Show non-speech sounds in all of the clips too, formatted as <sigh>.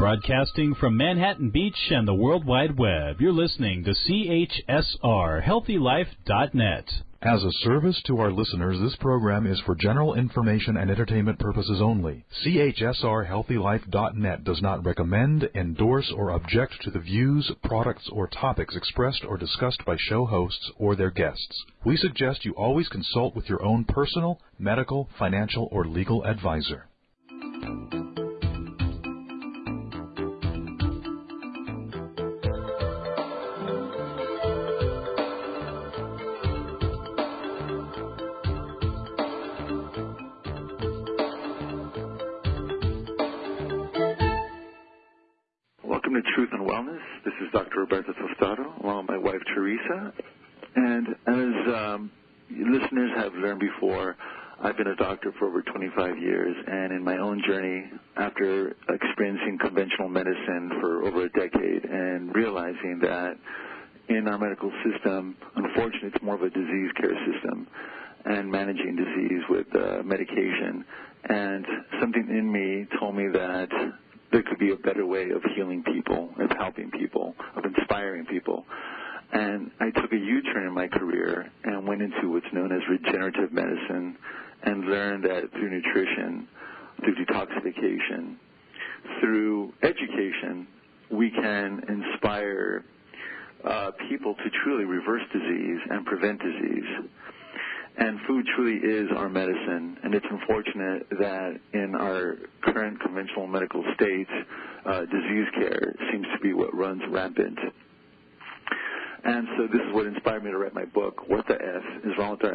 Broadcasting from Manhattan Beach and the World Wide Web, you're listening to CHSR HealthyLife.net. As a service to our listeners, this program is for general information and entertainment purposes only. CHSRHealthyLife.net does not recommend, endorse, or object to the views, products, or topics expressed or discussed by show hosts or their guests. We suggest you always consult with your own personal, medical, financial, or legal advisor.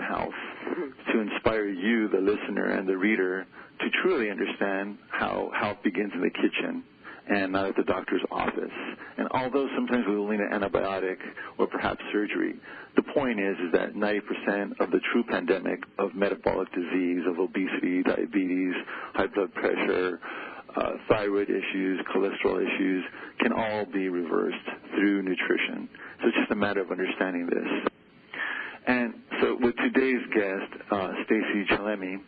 Health, to inspire you, the listener and the reader, to truly understand how health begins in the kitchen and not at the doctor's office. And although sometimes we will need an antibiotic or perhaps surgery, the point is, is that 90% of the true pandemic of metabolic disease, of obesity, diabetes, high blood pressure, uh, thyroid issues, cholesterol issues, can all be reversed through nutrition. So it's just a matter of understanding this. And so with today's guest, uh, Stacy Chillemi,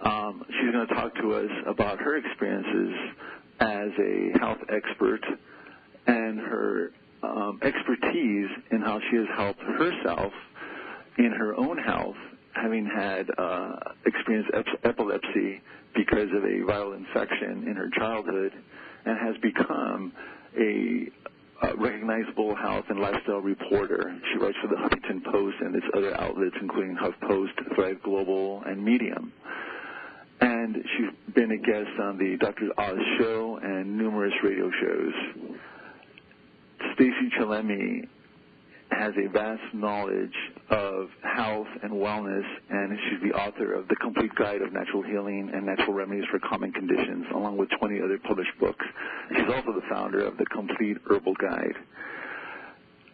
um, she's going to talk to us about her experiences as a health expert and her um, expertise in how she has helped herself in her own health, having had uh, experienced ep- epilepsy because of a viral infection in her childhood, and has become a uh, recognizable health and lifestyle reporter. She writes for the Huffington Post and its other outlets, including HuffPost, Thrive Global, and Medium. And she's been a guest on the Dr. Oz show and numerous radio shows. Stacy Chillemi has a vast knowledge of health and wellness, and she's the author of The Complete Guide of Natural Healing and Natural Remedies for Common Conditions, along with 20 other published books. She's also the founder of The Complete Herbal Guide.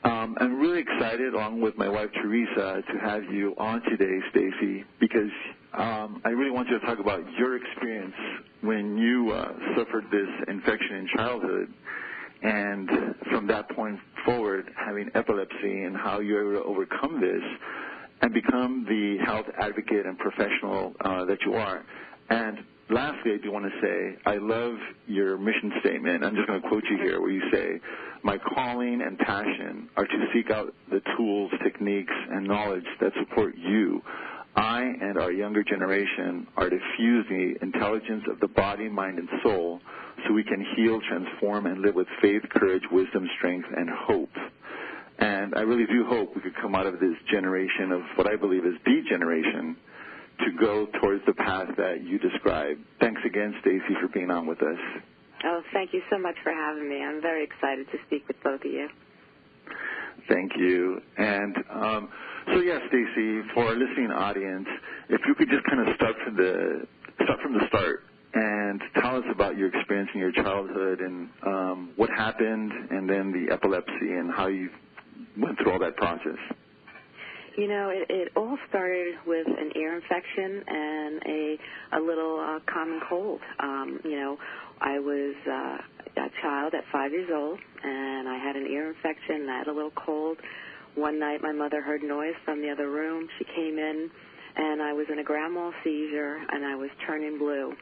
Um, I'm really excited, along with my wife Teresa, to have you on today, Stacy, because um, I really want you to talk about your experience when you uh, suffered this infection in childhood and from that point forward, having epilepsy and how you're able to overcome this and become the health advocate and professional uh, that you are. And lastly, I do want to say I love your mission statement. I'm just going to quote you here where you say, My calling and passion are to seek out the tools, techniques, and knowledge that support you. I and our younger generation are to fuse the intelligence of the body, mind, and soul so we can heal, transform, and live with faith, courage, wisdom, strength, and hope. And I really do hope we could come out of this generation of what I believe is the generation to go towards the path that you described. Thanks again, Stacy, for being on with us. Oh, thank you so much for having me. I'm very excited to speak with both of you. Thank you. And um, so, yeah, Stacy, for our listening audience, if you could just kind of start from the start from the start and tell us about your experience in your childhood and um, what happened, and then the epilepsy and how you went through all that process. You know, it, it all started with an ear infection and a a little uh, common cold. Um, you know, I was uh, a child at five years old, and I had an ear infection. And I had a little cold. One night, my mother heard noise from the other room. She came in, and I was in a grand mal seizure, and I was turning blue.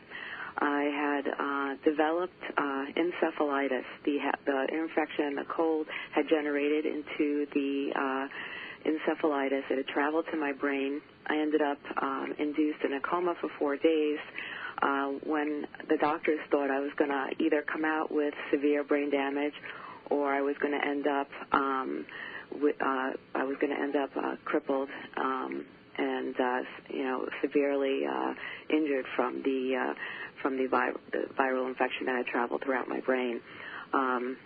I had uh, developed uh, encephalitis. The, the infection, the cold, had generated into the uh, encephalitis. It had traveled to my brain. I ended up um, induced in a coma for four days. Uh, when the doctors thought I was going to either come out with severe brain damage or I was going to end up um, uh, I was going to end up uh, crippled um, and uh, you know severely uh, injured from the uh, from the, vi- the viral infection that had traveled throughout my brain. Um,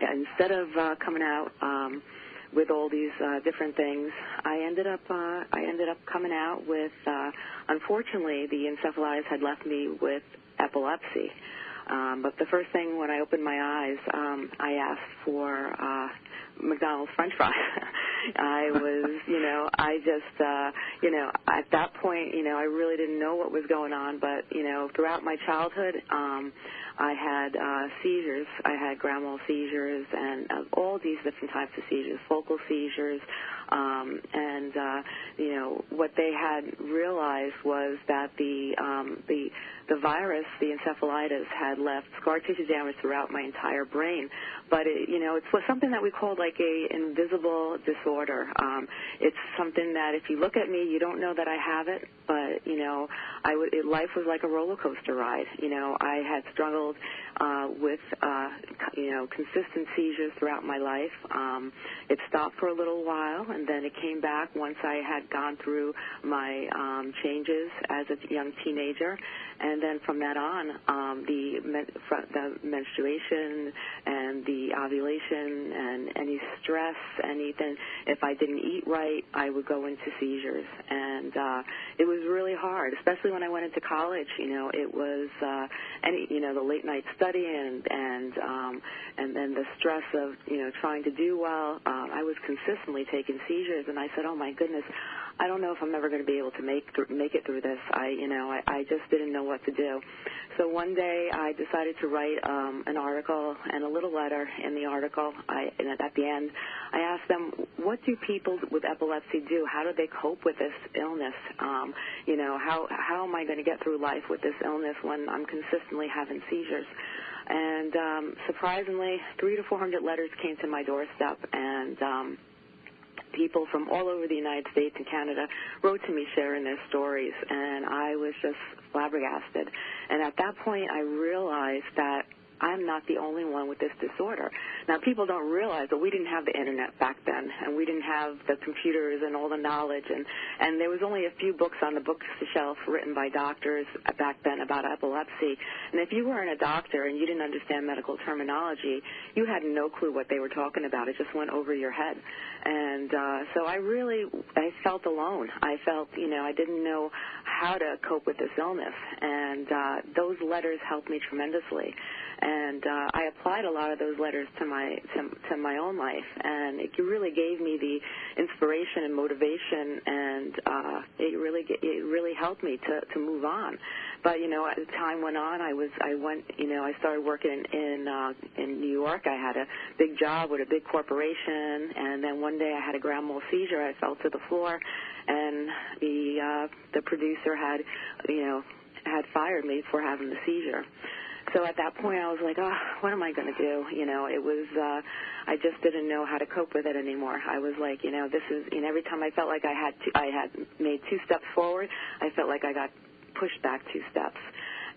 instead of uh, coming out um, with all these uh, different things, I ended up uh, I ended up coming out with. Uh, unfortunately, the encephalitis had left me with epilepsy. Um, but the first thing when I opened my eyes, um, I asked for uh, McDonald's French fries. <laughs> I was, you know, I just, uh, you know, at that point, you know, I really didn't know what was going on. But you know, throughout my childhood, um, I had uh, seizures. I had grand mal seizures and uh, all these different types of seizures, focal seizures, um, and uh, you know, what they had realized was that the um, the the virus, the encephalitis, had left scar tissue damage throughout my entire brain. But it, you know, it's was something that we call like a invisible disorder. Um, it's something that if you look at me, you don't know that I have it. But you know, I would. It, life was like a roller coaster ride. You know, I had struggled uh, with uh, you know consistent seizures throughout my life. Um, it stopped for a little while, and then it came back once I had gone through my um, changes as a young teenager, and then from that on, um, the, the menstruation and the ovulation and any stress, anything. If I didn't eat right, I would go into seizures, and uh, it was really hard, especially when I went into college. You know, it was uh, any you know the late night studying and and um, and then the stress of you know trying to do well. Um, I was consistently taking seizures, and I said, oh my goodness. I don't know if I'm ever going to be able to make make it through this. I, you know, I, I just didn't know what to do. So one day I decided to write um, an article and a little letter. In the article, I, and at the end, I asked them, "What do people with epilepsy do? How do they cope with this illness? Um, you know, how how am I going to get through life with this illness when I'm consistently having seizures?" And um, surprisingly, three to four hundred letters came to my doorstep, and um, people from all over the United States and Canada wrote to me sharing their stories, and I was just flabbergasted. And at that point, I realized that I'm not the only one with this disorder. Now, people don't realize that we didn't have the internet back then, and we didn't have the computers and all the knowledge, and and there was only a few books on the bookshelf written by doctors back then about epilepsy. And if you weren't a doctor and you didn't understand medical terminology, you had no clue what they were talking about. It just went over your head. And uh, so I really I felt alone. I felt you know I didn't know how to cope with this illness, and uh, those letters helped me tremendously and uh, I applied a lot of those letters to my to, to my own life, and it really gave me the inspiration and motivation, and uh, it really it really helped me to to move on. But you know, as time went on, I was I went you know I started working in in, uh, in New York. I had a big job with a big corporation, and then one day I had a grand mal seizure. I fell to the floor, and the uh, the producer had you know had fired me for having the seizure so at that point I was like, oh, what am I going to do? You know, it was, uh, I just didn't know how to cope with it anymore. I was like, you know, this is, you know, every time I felt like I had, to, I had made two steps forward, I felt like I got pushed back two steps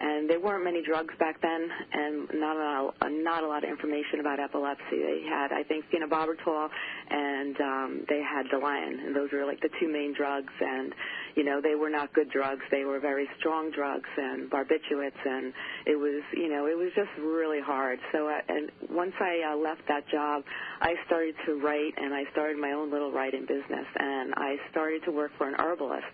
and there weren't many drugs back then, and not a not a lot of information about epilepsy. They had, I think, phenobarbital, and um, they had Dilantin, and those were like the two main drugs. And you know, they were not good drugs. They were very strong drugs and barbiturates, and it was, you know, it was just really hard. So, uh, and once I uh, left that job, I started to write, and I started my own little writing business, and I started to work for an herbalist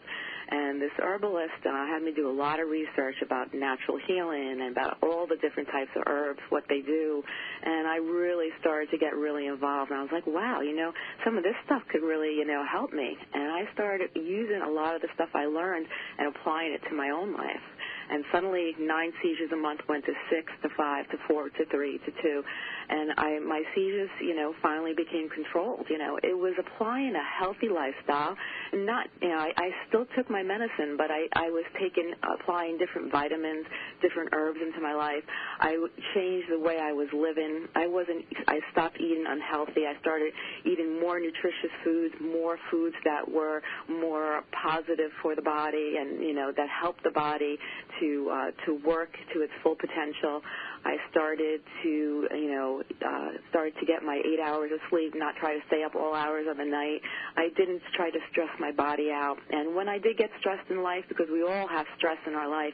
and this herbalist uh, had me do a lot of research about natural healing and about all the different types of herbs, what they do. And I really started to get really involved. And I was like, wow, you know, some of this stuff could really, you know, help me. And I started using a lot of the stuff I learned and applying it to my own life. And suddenly nine seizures a month went to six to five to four to three to two, and I my seizures, you know, finally became controlled. You know, it was applying a healthy lifestyle, not, you know, I, I still took my medicine, but I I was taking applying different vitamins, different herbs into my life. I changed the way I was living. I wasn't. I stopped eating unhealthy. I started eating more nutritious foods, more foods that were more positive for the body, and you know that helped the body to uh, to work to its full potential. I started to, you know, uh, started to get my eight hours of sleep, not try to stay up all hours of the night. I didn't try to stress my body out. And when I did get stressed in life, because we all have stress in our life,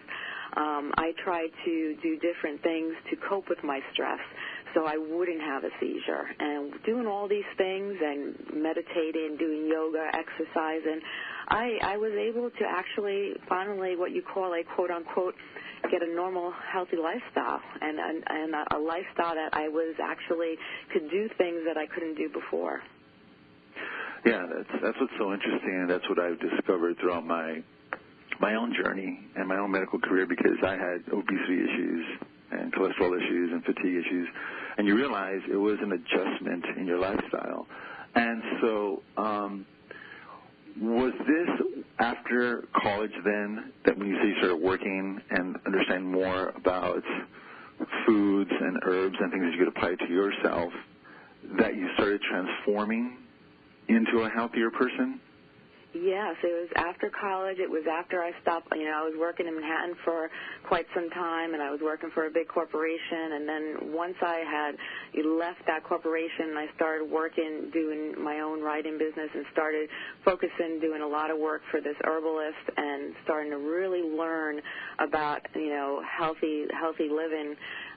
um, I tried to do different things to cope with my stress so I wouldn't have a seizure. And doing all these things and meditating, doing yoga, exercising, I, I was able to actually finally what you call a quote unquote get a normal, healthy lifestyle and, and, and a a lifestyle that I was actually could do things that I couldn't do before. Yeah, that's that's what's so interesting, and that's what I've discovered throughout my my own journey and my own medical career because I had obesity issues and cholesterol issues and fatigue issues, and you realize it was an adjustment in your lifestyle. And so, um, was this after college then that when you say you started working and understand more about foods and herbs and things that you could apply to yourself that you started transforming into a healthier person? Yes, it was after college. It was after I stopped. You know, I was working in Manhattan for quite some time, and I was working for a big corporation. And then once I had left that corporation, I started working, doing my own writing business, and started focusing, doing a lot of work for this herbalist, and starting to really learn about you know healthy healthy living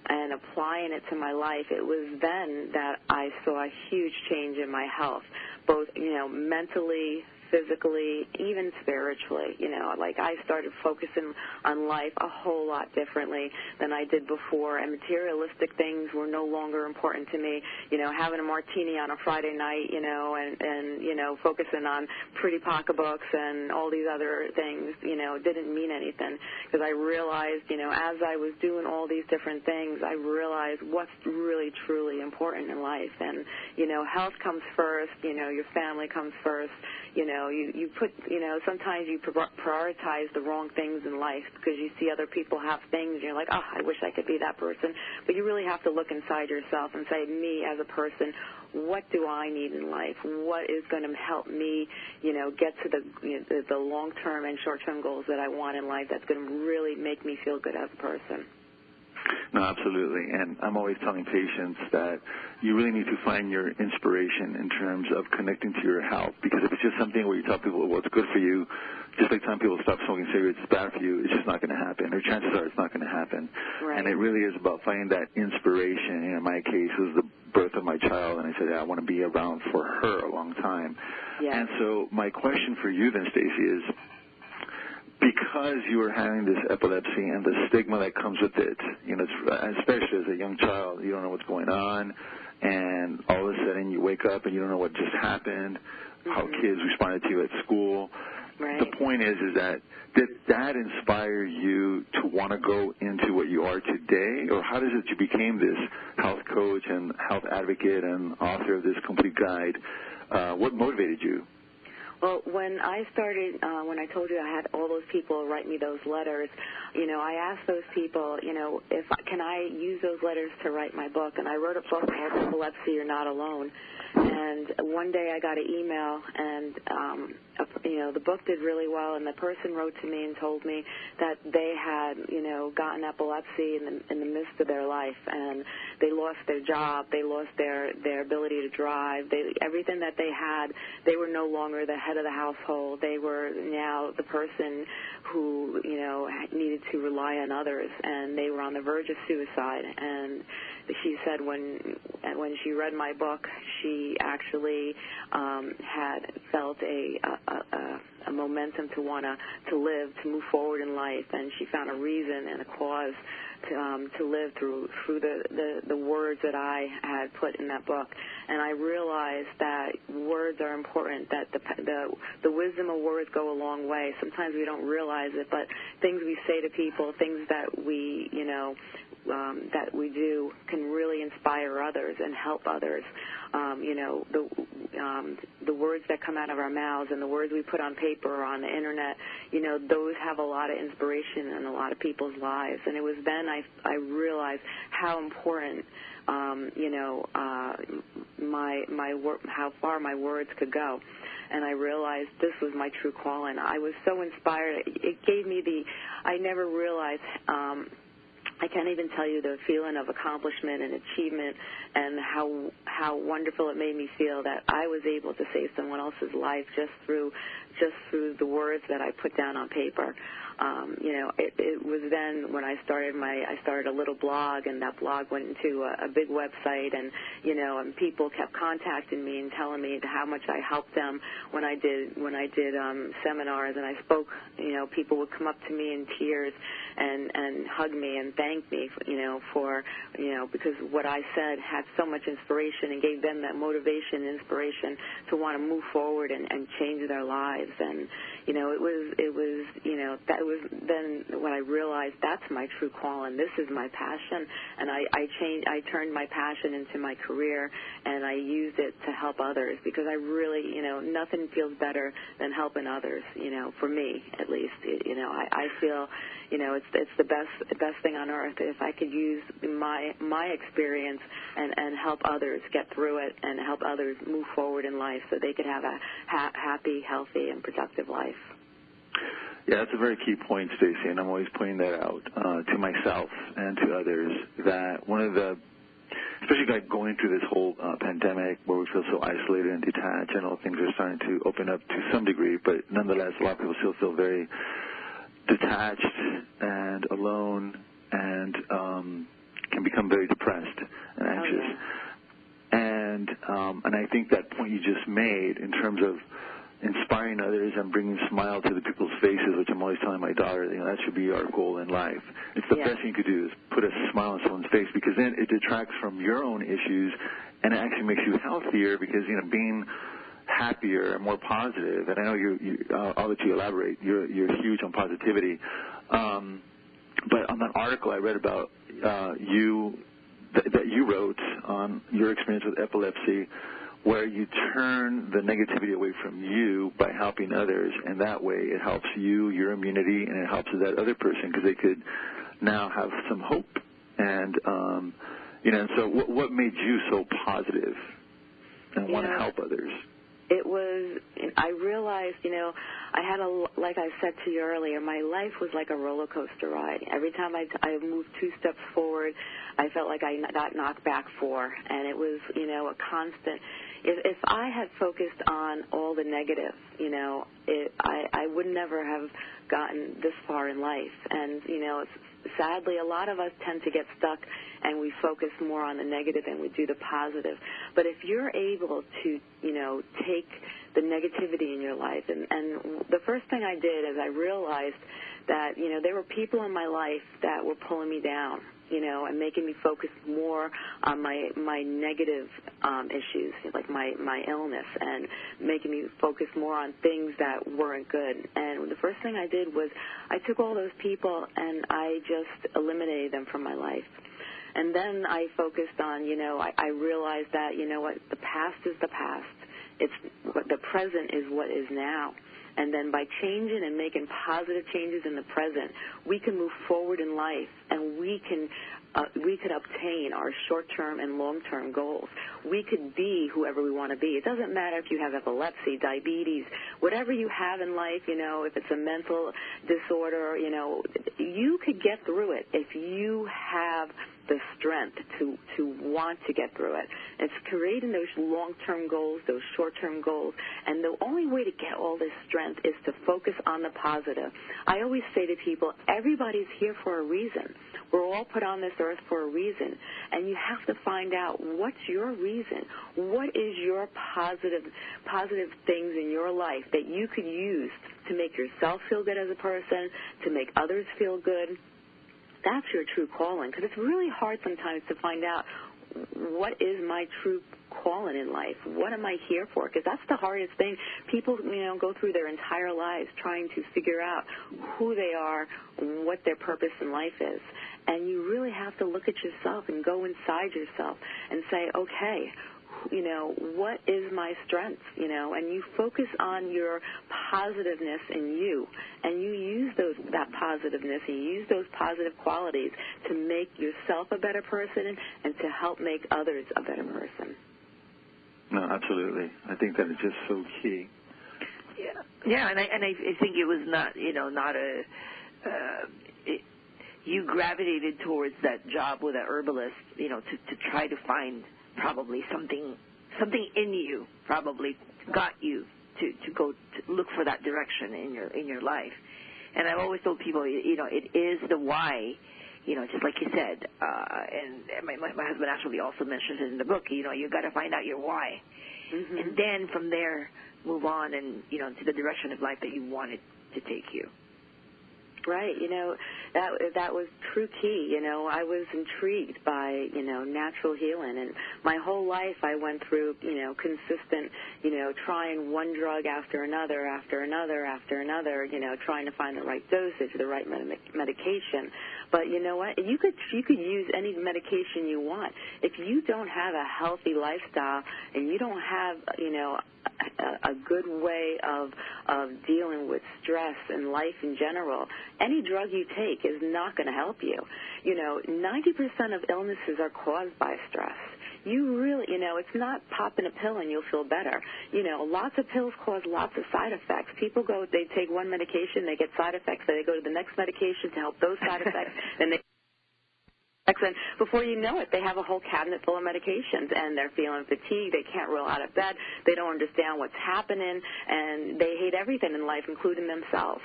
and applying it to my life. It was then that I saw a huge change in my health, both you know mentally physically, even spiritually. You know, like I started focusing on life a whole lot differently than I did before, and materialistic things were no longer important to me. You know, having a martini on a Friday night, you know, and and you know, focusing on pretty pocketbooks and all these other things, you know, didn't mean anything because I realized, you know, as I was doing all these different things, I realized what's really truly important in life, and you know, health comes first. You know, your family comes first you know, you you put you know sometimes you prioritize the wrong things in life because you see other people have things and you're like, oh, I wish I could be that person. But you really have to look inside yourself and say, me as a person, what do I need in life? What is going to help me, you know, get to the you know, the, the long-term and short-term goals that I want in life? That's going to really make me feel good as a person. No, absolutely. And I'm always telling patients that you really need to find your inspiration in terms of connecting to your health. Because if it's just something where you tell people, well, it's good for you, just like telling people stop smoking cigarettes is bad for you, it's just not going to happen. Or chances are it's not going to happen. Right. And it really is about finding that inspiration. in my case, it was the birth of my child, and I said, yeah, I want to be around for her a long time. Yes. And so my question for you then, Stacy, is because you were having this epilepsy and the stigma that comes with it, you know, especially as a young child, you don't know what's going on, and all of a sudden you wake up and you don't know what just happened, mm-hmm. how kids responded to you at school. Right. The point is, is that did that inspire you to want to go into what you are today, or how does it you became this health coach and health advocate and author of this complete guide? Uh, what motivated you? Well, when I started, uh, when I told you I had all those people write me those letters, you know, I asked those people, you know, if can I use those letters to write my book? And I wrote a book called Epilepsy You're Not Alone. And one day I got an email, and um, you know the book did really well. And the person wrote to me and told me that they had you know gotten epilepsy in the in the midst of their life, and they lost their job, they lost their their ability to drive, they everything that they had, they were no longer the head of the household. They were now the person who you know needed to rely on others, and they were on the verge of suicide. And she said when when she read my book, she actually um, had felt a, a, a, a momentum to want to live, to move forward in life, and she found a reason and a cause um, to live through through the, the the words that I had put in that book, and I realized that words are important. That the the the wisdom of words go a long way. Sometimes we don't realize it, but things we say to people, things that we you know um, that we do can really inspire others and help others. Um, you know, the um, the words that come out of our mouths and the words we put on paper or on the internet, you know, those have a lot of inspiration in a lot of people's lives. And it was then I I realized how important um, you know, uh, my my wor- how far my words could go, and I realized this was my true calling. I was so inspired. It gave me the. I never realized. Um, I can't even tell you the feeling of accomplishment and achievement and how how wonderful it made me feel that I was able to save someone else's life just through just through the words that I put down on paper um, you know, it, it was then when I started my, I started a little blog, and that blog went into a, a big website, and you know, and people kept contacting me and telling me how much I helped them when I did when I did um, seminars, and I spoke. You know, people would come up to me in tears and and hug me and thank me, for, you know, for you know because what I said had so much inspiration and gave them that motivation, and inspiration to want to move forward and, and change their lives, and you know, it was it was you know that was then when I realized that's my true calling. This is my passion, and I I changed. I turned my passion into my career, and I used it to help others because I really, you know, nothing feels better than helping others. You know, for me at least. You know, I I feel, you know, it's it's the best best thing on earth if I could use my my experience and and help others get through it and help others move forward in life so they could have a ha- happy, healthy, and productive life. Yeah, that's a very key point, Stacy, and I'm always pointing that out uh, to myself and to others that one of the especially like going through this whole uh, pandemic where we feel so isolated and detached. I know things are starting to open up to some degree, but nonetheless, a lot of people still feel very detached and alone and um, can become very depressed and anxious. Oh, yeah. And um, and I think that point you just made in terms of inspiring others and bringing a smile to the people's faces, which I'm always telling my daughter, you know, that should be our goal in life. It's the Yeah. best thing you could do is put a smile on someone's face because then it detracts from your own issues and it actually makes you healthier because, you know, being happier and more positive, and I know you, you uh, I'll let you elaborate, you're, you're huge on positivity. Um, but on that article I read about uh, you, th- that you wrote on your experience with epilepsy, where you turn the negativity away from you by helping others, and that way it helps you, your immunity, and it helps that other person because they could now have some hope. And um, you know, and so what, what made you so positive and want to help others? it was i realized you know i had a like i said to you earlier my life was like a roller coaster ride every time i i moved two steps forward i felt like i got knocked back four and it was you know a constant if if i had focused on all the negative you know it i i would never have gotten this far in life. And you know it's sadly a lot of us tend to get stuck and we focus more on the negative than we do the positive. But if you're able to you know take the negativity in your life and and the first thing i did is i realized that you know there were people in my life that were pulling me down you know and making me focus more on my my negative um issues like my my illness and making me focus more on things that weren't good and the first thing i did was i took all those people and i just eliminated them from my life and then I focused on, you know, I, I realized that, you know what, the past is the past. It's the present is what is now. And then by changing and making positive changes in the present, we can move forward in life and we can uh, we could obtain our short-term and long-term goals. We could be whoever we want to be. It doesn't matter if you have epilepsy, diabetes, whatever you have in life, you know, if it's a mental disorder, you know, you could get through it if you have the strength to to want to get through it. It's creating those long-term goals, those short-term goals, and the only way to get all this strength is to focus on the positive. I always say to people, everybody's here for a reason. We're all put on this earth for a reason, and you have to find out what's your reason. What is your positive positive things in your life that you could use to make yourself feel good as a person, to make others feel good, that's your true calling because it's really hard sometimes to find out what is my true calling in life? What am I here for? Because that's the hardest thing. People, you know, go through their entire lives trying to figure out who they are, what their purpose in life is. And you really have to look at yourself and go inside yourself and say, okay, you know, what is my strength, you know, and you focus on your positiveness in you and you use those that positiveness and you use those positive qualities to make yourself a better person and to help make others a better person. No, absolutely. I think that is just so key. Yeah, yeah, and I and I, think it was not you know not a uh, it, you gravitated towards that job with a herbalist you know to to try to find probably something something in you probably got you to to go to look for that direction in your in your life. And I've always told people, you know, it is the why, you know, just like you said, uh, and my, my husband actually also mentions it in the book. You know, you got to find out your why, mm-hmm. and then from there move on and you know to the direction of life that you want it to take you. Right. You know, that that was true key. You know, I was intrigued by you know natural healing, and my whole life I went through you know consistent you know trying one drug after another after another after another. You know, trying to find the right dosage, the right med- medication. But you know what? You could you could use any medication you want if you don't have a healthy lifestyle and you don't have you know a, a good way of of dealing with stress and life in general. Any drug you take is not going to help you. You know, 90% of illnesses are caused by stress you really, you know, it's not popping a pill and you'll feel better. You know, lots of pills cause lots of side effects. People go, they take one medication, they get side effects, so they go to the next medication to help those side <laughs> effects, then they and before you know it, they have a whole cabinet full of medications, and they're feeling fatigued. They can't roll out of bed. They don't understand what's happening, and they hate everything in life, including themselves.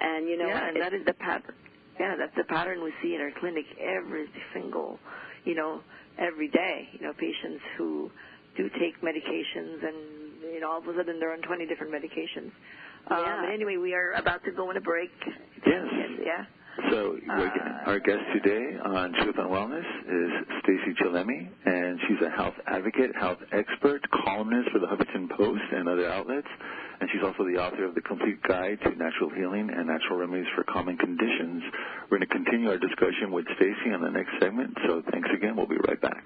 And you know, yeah, and that is the pattern. Yeah, that's the pattern we see in our clinic every single, you know, every day. You know, patients who do take medications, and you know, all of a sudden they're on 20 different medications. Yeah. Um, but anyway, we are about to go on a break. Yes. Yeah. So uh, our guest today on Truth and Wellness is Stacy Chillemi, and she's a health advocate, health expert, columnist for the Huffington Post and other outlets, and she's also the author of the Complete Guide to Natural Healing and Natural Remedies for Common Conditions. We're going to continue our discussion with Stacy in the next segment. So thanks again. We'll be right back.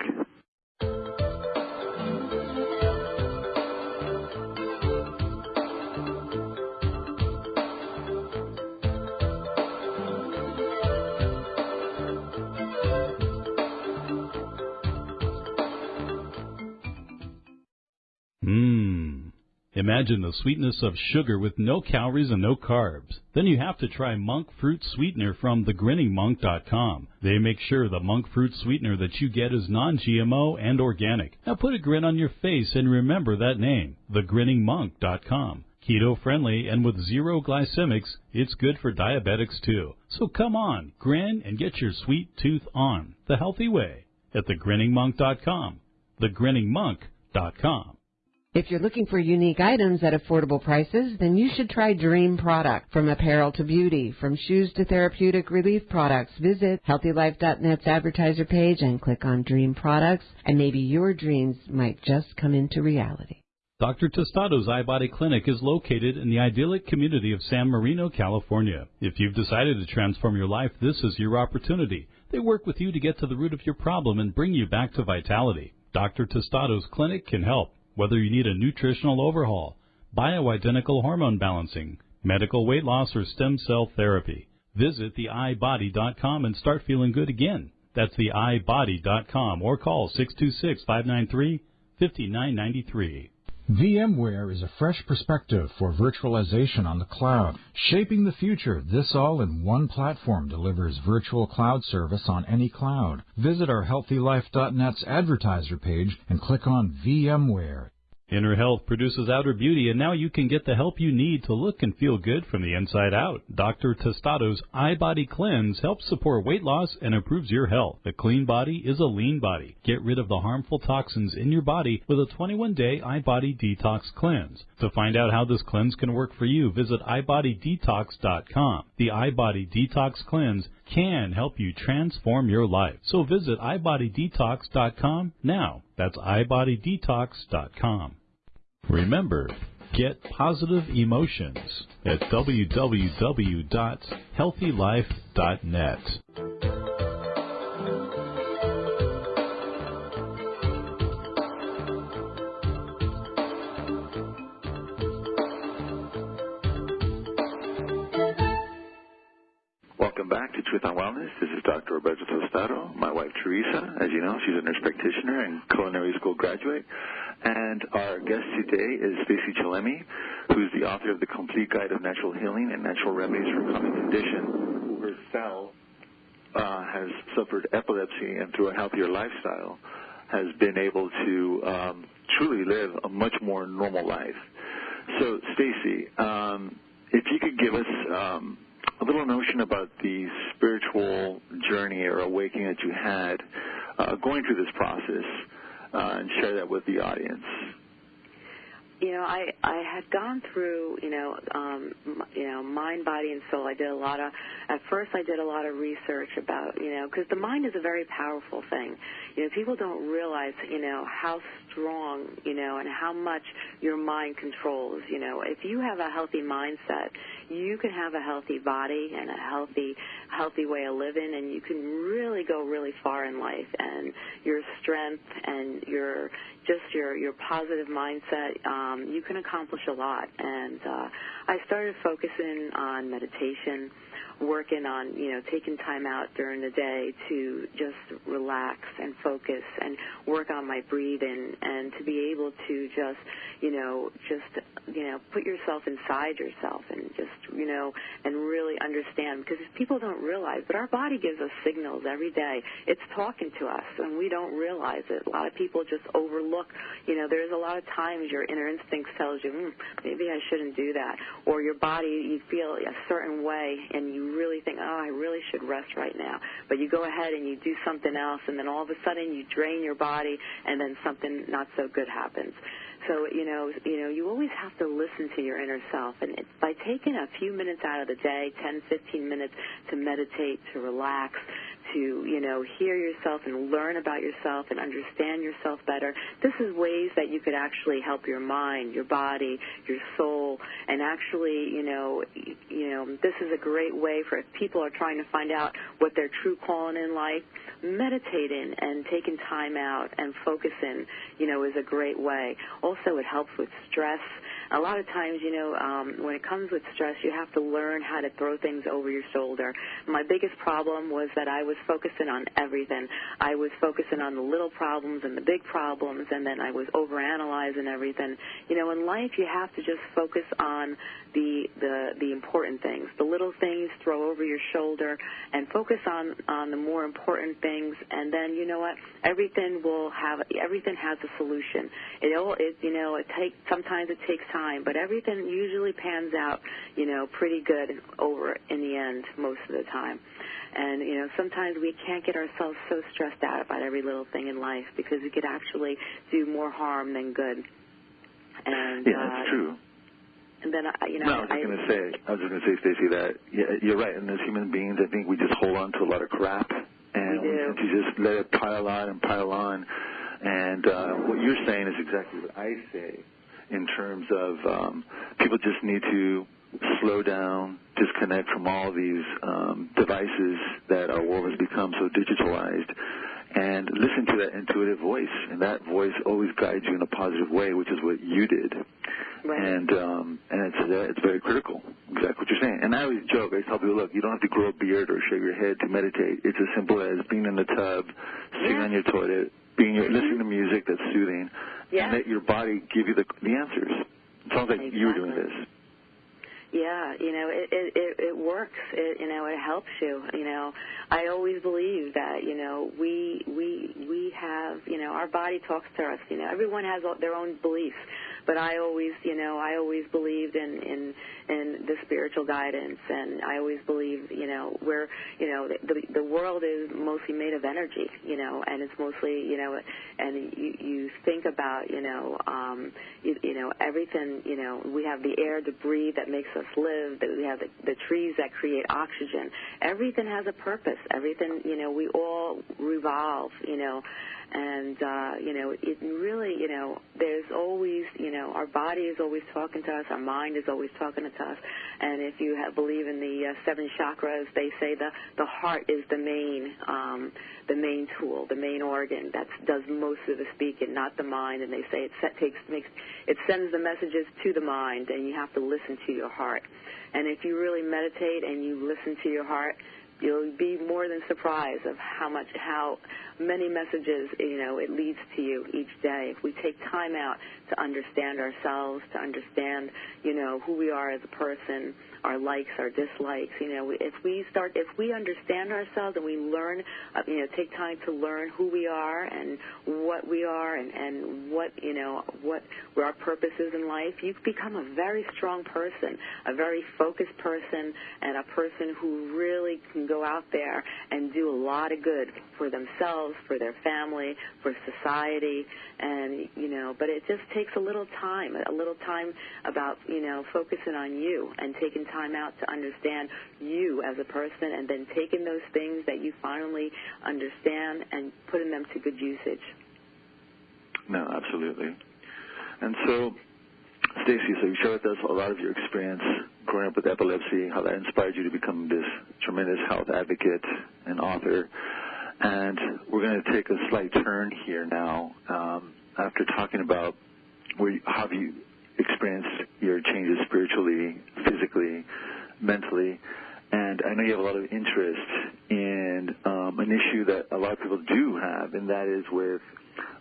Hmm. Imagine the sweetness of sugar with no calories and no carbs. Then you have to try monk fruit sweetener from thegrinningmonk.com. They make sure the monk fruit sweetener that you get is non-GMO and organic. Now put a grin on your face and remember that name, thegrinningmonk.com. Keto friendly and with zero glycemics, it's good for diabetics too. So come on, grin and get your sweet tooth on the healthy way at thegrinningmonk.com. Thegrinningmonk.com. If you're looking for unique items at affordable prices, then you should try Dream Product. From apparel to beauty, from shoes to therapeutic relief products, visit HealthyLife.net's advertiser page and click on Dream Products, and maybe your dreams might just come into reality. Dr. Tostado's iBody Clinic is located in the idyllic community of San Marino, California. If you've decided to transform your life, this is your opportunity. They work with you to get to the root of your problem and bring you back to vitality. Dr. Tostado's clinic can help whether you need a nutritional overhaul, bioidentical hormone balancing, medical weight loss, or stem cell therapy. Visit theiBody.com and start feeling good again. That's theiBody.com or call 626 593 5993. VMware is a fresh perspective for virtualization on the cloud. Shaping the future, this all in one platform delivers virtual cloud service on any cloud. Visit our healthylife.net's advertiser page and click on VMware. Inner health produces outer beauty, and now you can get the help you need to look and feel good from the inside out. Dr. Tostado's iBody Cleanse helps support weight loss and improves your health. A clean body is a lean body. Get rid of the harmful toxins in your body with a 21-day iBody Detox Cleanse. To find out how this cleanse can work for you, visit ibodydetox.com. The iBody Detox Cleanse can help you transform your life. So visit ibodydetox.com now. That's ibodydetox.com. Remember, get positive emotions at www.healthylife.net. This is Dr. Roberto Tostado. My wife Teresa, as you know, she's a nurse practitioner and culinary school graduate. And our guest today is Stacy Chillemi, who's the author of The Complete Guide of Natural Healing and Natural Remedies for Common Condition, who herself uh, has suffered epilepsy and through a healthier lifestyle has been able to um, truly live a much more normal life. So, Stacy, um, if you could give us um, a little notion about the spiritual journey or awakening that you had uh, going through this process uh, and share that with the audience. You know, I I had gone through, you know, um, you know, mind, body, and soul. I did a lot of. At first, I did a lot of research about, you know, because the mind is a very powerful thing. You know, people don't realize, you know, how strong, you know, and how much your mind controls. You know, if you have a healthy mindset, you can have a healthy body and a healthy healthy way of living and you can really go really far in life and your strength and your just your your positive mindset um you can accomplish a lot. And uh I started focusing on meditation working on, you know, taking time out during the day to just relax and focus and work on my breathing and to be able to just, you know, just, you know, put yourself inside yourself and just, you know, and really understand because people don't realize, but our body gives us signals every day. It's talking to us and we don't realize it. A lot of people just overlook, you know, there's a lot of times your inner instinct tells you, hmm, maybe I shouldn't do that. Or your body, you feel a certain way and you really think, oh, I really should rest right now. But you go ahead and you do something else, and then all of a sudden you drain your body, and then something not so good happens. So you know, you know, you always have to listen to your inner self, and it, by taking a few minutes out of the day, 10, 15 minutes to meditate, to relax, to you know hear yourself and learn about yourself and understand yourself better. This is ways that you could actually help your mind your body your soul. And actually you know you know this is a great way for if people are trying to find out what their true calling in life meditating and taking time out and focusing you know is a great way. Also it helps with stress a lot of times, you know, um, when it comes with stress, you have to learn how to throw things over your shoulder. My biggest problem was that I was focusing on everything. I was focusing on the little problems and the big problems, and then I was overanalyzing everything. You know, in life, you have to just focus on the the the important things. The little things throw over your shoulder, and focus on on the more important things. And then, you know what? Everything will have everything has a solution. It all it you know it takes sometimes it takes time, but everything usually pans out, you know, pretty good over in the end most of the time. And, you know, sometimes we can't get ourselves so stressed out about every little thing in life because it could actually do more harm than good. And, yeah, that's uh, true. And then, I, you know, no, I was just going to say, I was just going to say, Stacy, that you're right. And as human beings, I think we just hold on to a lot of crap, and We to just let it pile on and pile on. And uh, what you're saying is exactly what I say in terms of um, people just need to slow down, disconnect from all these um, devices that our world has become so digitalized, and listen to that intuitive voice. And that voice always guides you in a positive way, which is what you did. Right. And um, and it's uh, it's very critical. Exactly what you're saying. And I always joke. I tell people, look, you don't have to grow a beard or shave your head to meditate. It's as simple as being in the tub, sitting Yeah. on your toilet, being listening to music that's soothing, Yeah. and let your body give you the the answers. It sounds like you were doing this. Yeah, you know, it it it, it works. It you know, it helps you. You know, I always believe that you know we we we have you know our body talks to us. You know, everyone has all- their own beliefs, but I always, you know, I always believed in in in the spiritual guidance, and I always believe, you know, where you know the the world is mostly made of energy, you know, and it's mostly, you know, and you you think about, you know, um, you, you know everything, you know, we have the air to breathe that makes us live, that we have the, the trees that create oxygen. Everything has a purpose. Everything, you know, we all revolve, you know, and uh, you know it really you know there's always you know our body is always talking to us our mind is always talking to us. And if you have, believe in the uh, seven chakras they say the the heart is the main um, the main tool the main organ that does most of the speaking not the mind. And they say it set, takes makes it sends the messages to the mind and you have to listen to your heart. And if you really meditate and you listen to your heart you'll be more than surprised of how much how many messages you know it leads to you each day. If we take time out to understand ourselves to understand you know who we are as a person our likes our dislikes you know if we start if we understand ourselves and we learn uh, you know take time to learn who we are and what we are and and what you know what our purpose is in life you become a very strong person a very focused person and a person who really can go out there and do a lot of good for themselves, for their family, for society, and you know. But it just takes a little time, a little time about you know focusing on you and taking time out to understand you as a person, and then taking those things that you finally understand and putting them to good usage. No, absolutely. And so, Stacy, so you shared with us a lot of your experience growing up with epilepsy, how that inspired you to become this tremendous health advocate and author. And we're going to take a slight turn here now um, after talking about where you, how you experienced your changes spiritually, physically, mentally. And I know you have a lot of interest in um, an issue that a lot of people do have, and that is with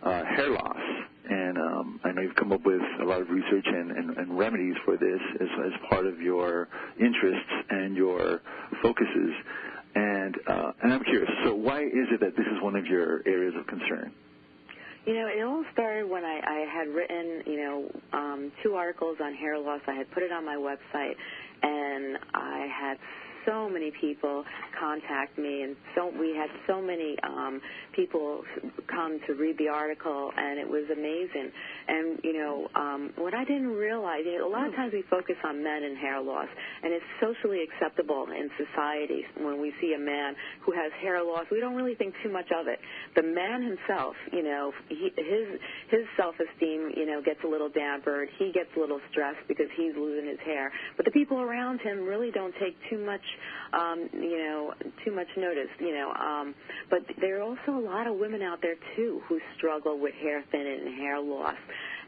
uh, hair loss. And um, I know you've come up with a lot of research and, and, and remedies for this as, as part of your interests and your focuses. And uh, and I'm curious. So why is it that this is one of your areas of concern? You know, it all started when I, I had written, you know, um, two articles on hair loss. I had put it on my website, and I had so many people contact me, and so we had so many um, people come to read the article, and it was amazing. And you know, um, what I didn't realize, you know, a lot of times we focus on men and hair loss, and it's socially acceptable in society when we see a man who has hair loss. We don't really think too much of it. The man himself, you know, he, his his self-esteem, you know, gets a little dampered. He gets a little stressed because he's losing his hair. But the people around him really don't take too much um, you know, too much notice, you know. Um, but there are also a lot of women out there too who struggle with hair thinning and hair loss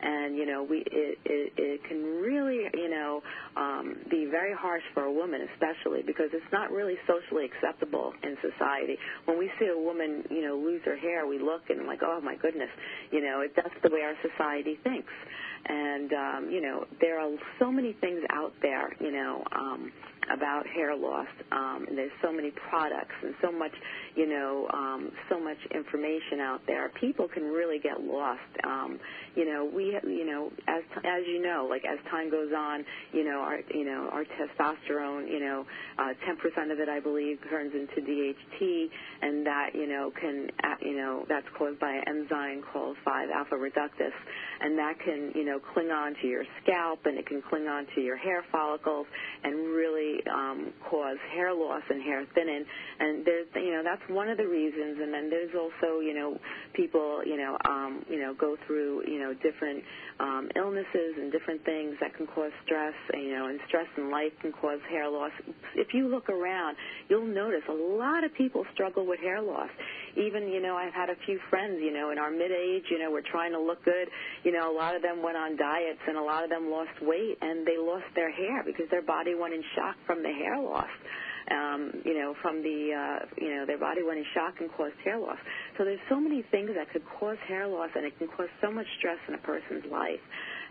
and you know we it it, it can really you know um, be very harsh for a woman especially because it's not really socially acceptable in society when we see a woman you know lose her hair we look and like oh my goodness you know it, that's the way our society thinks and um, you know there are so many things out there you know um, about hair loss. Um, and there's so many products and so much, you know, um, so much information out there. People can really get lost. Um, you know, we, you know, as as you know, like as time goes on, you know, our, you know, our testosterone, you know, uh, 10% of it, I believe, turns into DHT, and that, you know, can, uh, you know, that's caused by an enzyme called 5-alpha reductase, and that can, you know, cling on to your scalp, and it can cling on to your hair follicles, and really um, cause hair loss and hair thinning. And there's, you know, that's one of the reasons. And then there's also, you know, people, you know, um, you know, go through, you know, different um, illnesses and different things that can cause stress. You know, and stress in life can cause hair loss. If you look around, you'll notice a lot of people struggle with hair loss. Even, you know, I've had a few friends, you know, in our mid-age, you know, we're trying to look good. You know, a lot of them went on diets and a lot of them lost weight and they lost their hair because their body went in shock from the hair loss um, you know, from the, uh, you know, their body went in shock and caused hair loss. So there's so many things that could cause hair loss, and it can cause so much stress in a person's life.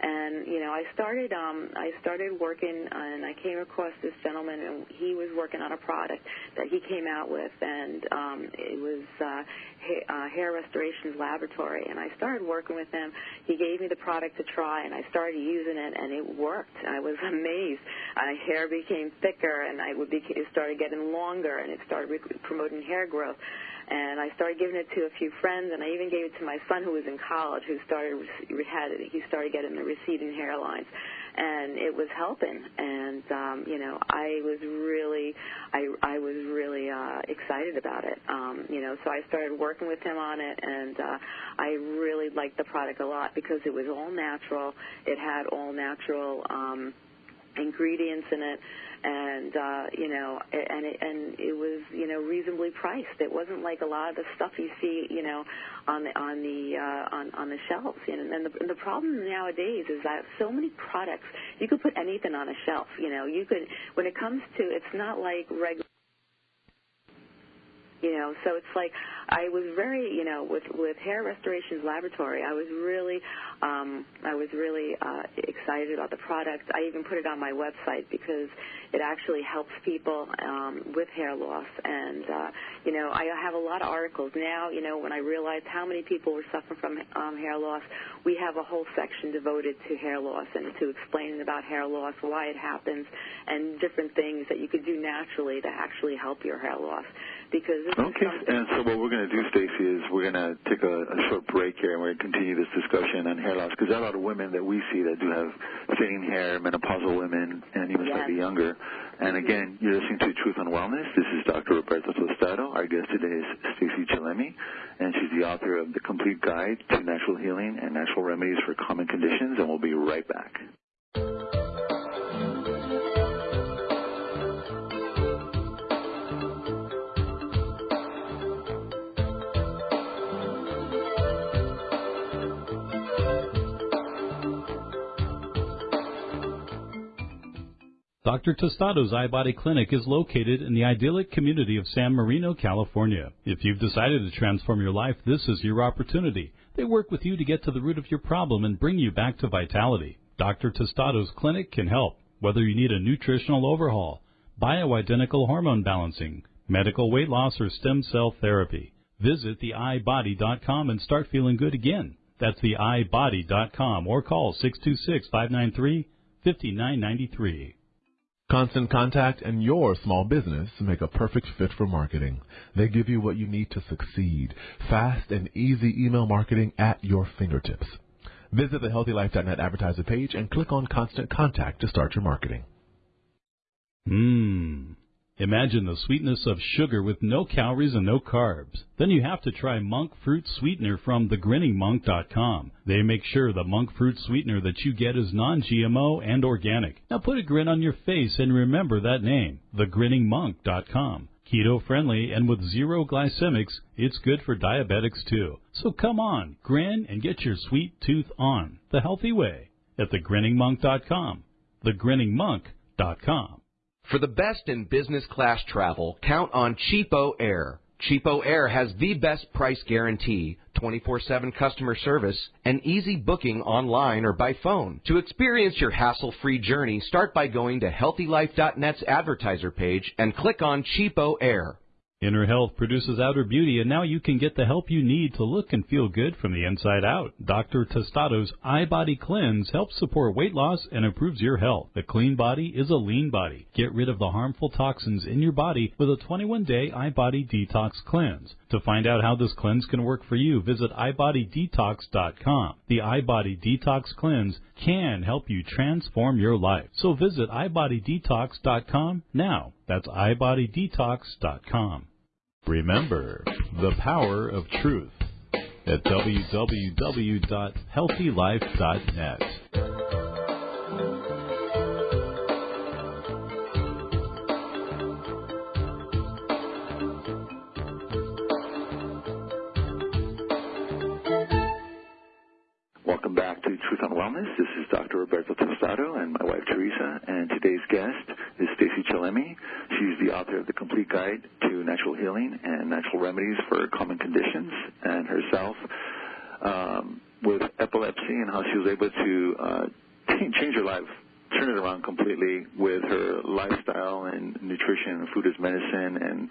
And you know, I started, um, I started working, and I came across this gentleman, and he was working on a product that he came out with, and um, it was uh, ha- uh, Hair Restorations Laboratory. And I started working with him. He gave me the product to try, and I started using it, and it worked. I was <laughs> amazed. My hair became thicker, and I would be, it started getting longer, and it started rec- promoting hair growth and I started giving it to a few friends, and I even gave it to my son who was in college, who started had he started getting the receding hairlines, and it was helping. And um, you know, I was really, I I was really uh, excited about it. Um, you know, so I started working with him on it, and uh, I really liked the product a lot because it was all natural. It had all natural um, ingredients in it and uh, you know, and it, and it was you know reasonably priced. It wasn't like a lot of the stuff you see you know on the on the uh, on on the shelves. You know, and the, and the problem nowadays is that so many products you could put anything on a shelf. You know, you could when it comes to it's not like regular you know so it's like i was very you know with with hair restorations laboratory i was really um i was really uh excited about the product. I even put it on my website because it actually helps people um with hair loss. And uh you know i have a lot of articles now you know when i realized how many people were suffering from um hair loss we have a whole section devoted to hair loss and to explaining about hair loss why it happens and different things that you could do naturally to actually help your hair loss. Because okay. And so what we're going to do, Stacy, is we're going to take a, a short break here, and we're going to continue this discussion on hair loss because there are a lot of women that we see that do have thinning hair, menopausal women, and even Yes. slightly younger. And again, you're listening to Truth on Wellness. This is Dr. Roberto Tostado. Our guest today is Stacy Chillemi, and she's the author of The Complete Guide to Natural Healing and Natural Remedies for Common Conditions, and we'll be right back. Dr. Tostado's iBody Clinic is located in the idyllic community of San Marino, California. If you've decided to transform your life, this is your opportunity. They work with you to get to the root of your problem and bring you back to vitality. Dr. Tostado's clinic can help, whether you need a nutritional overhaul, bioidentical hormone balancing, medical weight loss, or stem cell therapy. Visit theiBody.com and start feeling good again. That's theiBody.com or call 626 593 5993. Constant Contact and your small business make a perfect fit for marketing. They give you what you need to succeed. Fast and easy email marketing at your fingertips. Visit the healthylife.net advertiser page and click on Constant Contact to start your marketing. Mmm. Imagine the sweetness of sugar with no calories and no carbs. Then you have to try monk fruit sweetener from thegrinningmonk.com. They make sure the monk fruit sweetener that you get is non-GMO and organic. Now put a grin on your face and remember that name, thegrinningmonk.com. Keto friendly and with zero glycemics, it's good for diabetics too. So come on, grin and get your sweet tooth on the healthy way at thegrinningmonk.com. Thegrinningmonk.com. For the best in business class travel, count on CheapOair. Cheapo Air has the best price guarantee, 24-7 customer service, and easy booking online or by phone. To experience your hassle-free journey, start by going to HealthyLife.net's advertiser page and click on CheapOair. Inner health produces outer beauty, and now you can get the help you need to look and feel good from the inside out. Dr. Tostado's iBody Cleanse helps support weight loss and improves your health. A clean body is a lean body. Get rid of the harmful toxins in your body with a 21-day iBody Detox Cleanse. To find out how this cleanse can work for you, visit ibodydetox.com. The iBody Detox Cleanse can help you transform your life. So visit ibodydetox.com now. That's ibodydetox.com. Remember the power of truth at www.healthylife.net. Truth on Wellness. This is Dr. Roberto Tostado and my wife Teresa, and today's guest is Stacy Chillemi. She's the author of The Complete Guide to Natural Healing and Natural Remedies for Common Conditions, and herself um, with epilepsy and how she was able to uh, <laughs> change her life, turn it around completely with her lifestyle and nutrition and food as medicine and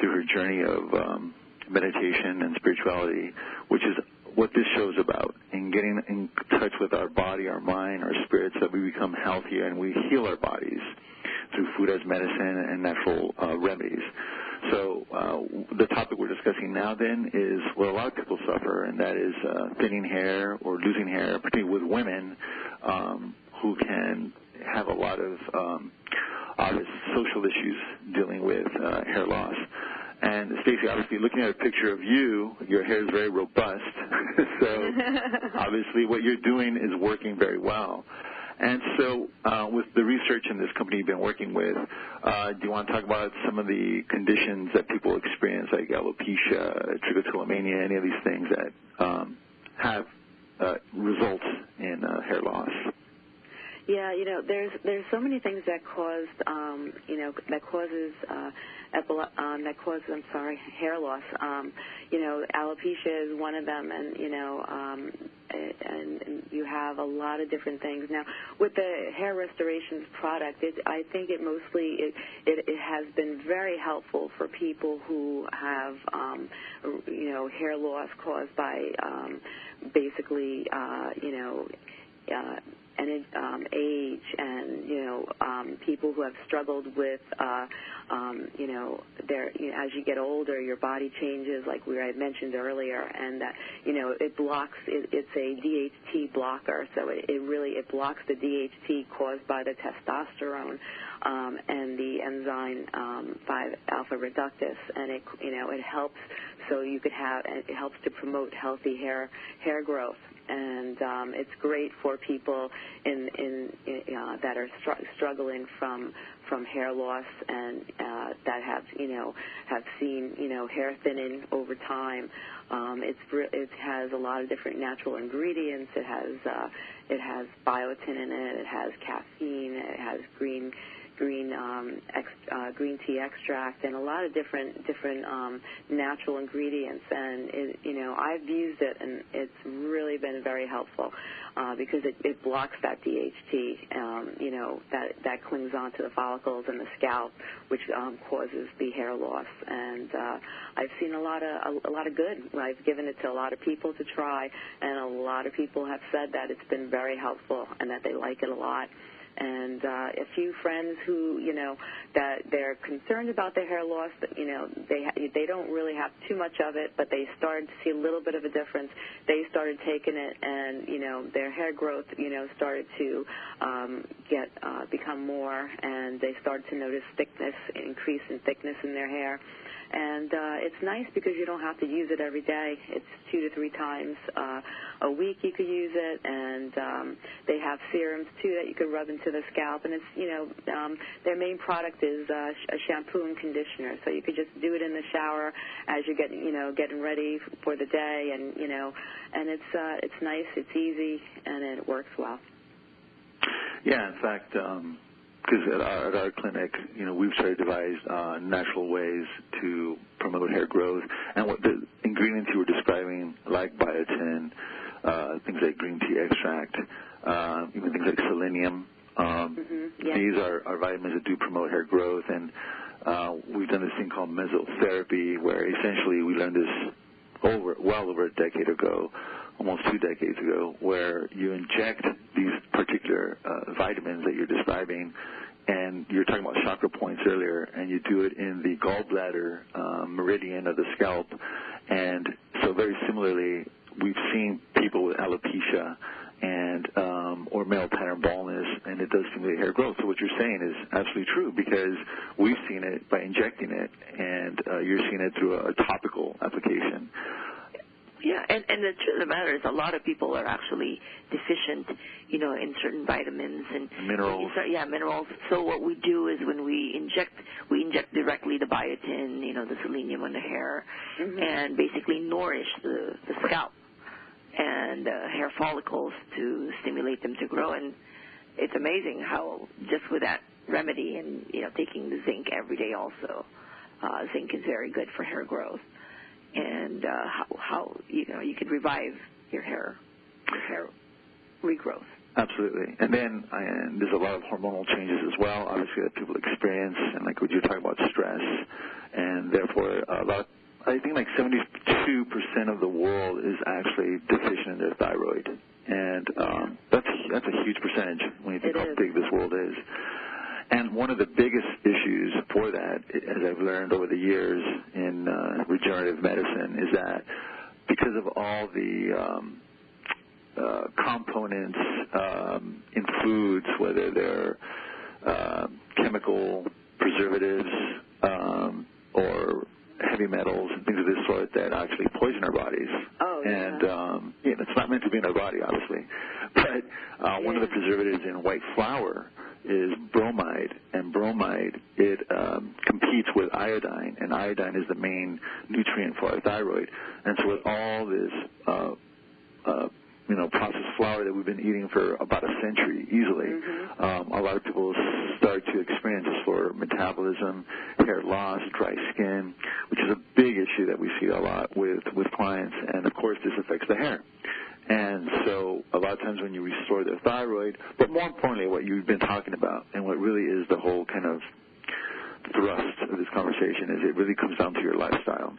through her journey of um, meditation and spirituality, which is what this show's about and getting in touch with our body, our mind, our spirits, that we become healthier and we heal our bodies through food as medicine and natural uh, remedies. So uh, the topic we're discussing now then is what a lot of people suffer, and that is uh, thinning hair or losing hair, particularly with women um, who can have a lot of um, obvious social issues dealing with uh, hair loss. And Stacy, obviously, looking at a picture of you, your hair is very robust. <laughs> so <laughs> obviously, what you're doing is working very well. And so, uh, with the research in this company you've been working with, uh, do you want to talk about some of the conditions that people experience, like alopecia, trichotillomania, any of these things that um, have uh, results in uh, hair loss? Yeah, you know, there's there's so many things that caused, um, you know, that causes uh, epile- um, that causes, I'm sorry, hair loss. Um, you know, alopecia is one of them, and you know, um, and, and you have a lot of different things. Now, with the hair restorations product, it, I think it mostly it, it it has been very helpful for people who have, um, you know, hair loss caused by um, basically, uh, you know. Uh, and um, age and you know um, people who have struggled with uh, um, you know their you know, as you get older your body changes like we I mentioned earlier and that you know it blocks it, it's a DHT blocker. So it, it really it blocks the DHT caused by the testosterone um, and the enzyme um, 5 alpha reductase and it you know it helps so you could have it helps to promote healthy hair hair growth and um, it's great for people in, in, in uh, that are str- struggling from from hair loss and uh, that have you know have seen you know hair thinning over time. Um, it's it has a lot of different natural ingredients. It has uh, it has biotin in it. It has caffeine. It has green green um, ex, uh, green tea extract and a lot of different different um, natural ingredients. And it, you know, I've used it and it's really been very helpful uh, because it, it blocks that DHT. Um, you know, that that clings onto the follicles and the scalp, which um, causes the hair loss. And uh, I've seen a lot of a, a lot of good. I've given it to a lot of people to try, and a lot of people have said that it's been very helpful and that they like it a lot and uh, a few friends who you know that they're concerned about their hair loss but you know they they don't really have too much of it but they started to see a little bit of a difference. They started taking it and you know their hair growth you know started to um, get uh, become more and they started to notice thickness increase in thickness in their hair and uh, it's nice because you don't have to use it every day. It's two to three times uh, a week you could use it, and um, they have serums too that you could rub into the scalp. And it's you know um, their main product is uh, a shampoo and conditioner, so you could just do it in the shower as you're getting you know getting ready for the day, and you know, and it's uh, it's nice, it's easy, and it works well. Yeah, in fact. Um because at our, at our clinic, you know, we've tried to devise uh, natural ways to promote hair growth. And what the ingredients you were describing, like biotin, uh, things like green tea extract, uh, even things like selenium, um, mm-hmm. yeah. these are, are vitamins that do promote hair growth. And uh, we've done this thing called mesotherapy, where essentially we learned this over well over a decade ago almost two decades ago, where you inject these particular uh, vitamins that you're describing, and you're talking about chakra points earlier, and you do it in the gallbladder um, meridian of the scalp, and so very similarly, we've seen people with alopecia and um, or male pattern baldness, and it does stimulate hair growth. So what you're saying is absolutely true because we've seen it by injecting it, and uh, you're seeing it through a, a topical application. Yeah, and and the truth of the matter is, a lot of people are actually deficient, you know, in certain vitamins and minerals. Start, yeah, minerals. So what we do is when we inject, we inject directly the biotin, you know, the selenium on the hair, mm-hmm. and basically nourish the the scalp. And and uh, hair follicles to stimulate them to grow. And it's amazing how just with that remedy and you know taking the zinc every day also, uh, zinc is very good for hair growth, and uh, how, you know you could revive your hair, your hair regrowth. Absolutely. And then and there's a lot of hormonal changes as well, obviously, that people experience. And like what you're talking about, stress. And therefore, a lot, I think like 72% of the world is actually deficient in their thyroid. And um, that's, that's a huge percentage when you think It how is. big this world is. And one of the biggest issues for that, as I've learned over the years in uh, regenerative medicine, is that because of all the um, uh, components um, in foods, whether they're uh, chemical preservatives um, or heavy metals and things of this sort that actually poison our bodies. Oh, yeah. and um, yeah, it's not meant to be in our body, obviously. But uh, one of the preservatives in white flour is bromide, and bromide it um, competes with iodine, and iodine is the main nutrient for our thyroid. And so with all this, uh, uh, you know, processed flour that we've been eating for about a century easily, Mhm. um, a lot of people start to experience this for metabolism, hair loss, dry skin, which is a big issue that we see a lot with with clients, and of course this affects the hair. And so a lot of times when you restore their thyroid, but more importantly what you've been talking about and what really is the whole kind of thrust of this conversation is it really comes down to your lifestyle.